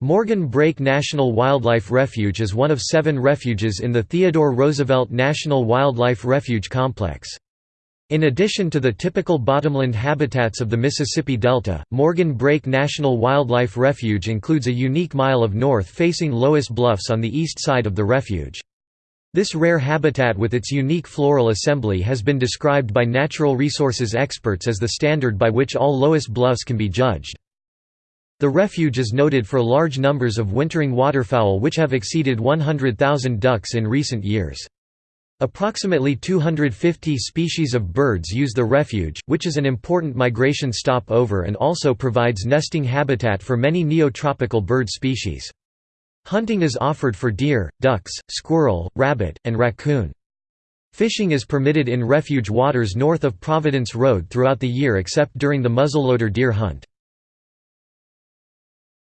Morgan Brake National Wildlife Refuge is one of seven refuges in the Theodore Roosevelt National Wildlife Refuge Complex. In addition to the typical bottomland habitats of the Mississippi Delta, Morgan Brake National Wildlife Refuge includes a unique mile of north-facing Loess Bluffs on the east side of the refuge. This rare habitat with its unique floral assembly has been described by natural resources experts as the standard by which all Loess Bluffs can be judged. The refuge is noted for large numbers of wintering waterfowl which have exceeded 100,000 ducks in recent years. Approximately 250 species of birds use the refuge, which is an important migration stopover and also provides nesting habitat for many neotropical bird species. Hunting is offered for deer, ducks, squirrel, rabbit, and raccoon. Fishing is permitted in refuge waters north of Providence Road throughout the year except during the muzzleloader deer hunt.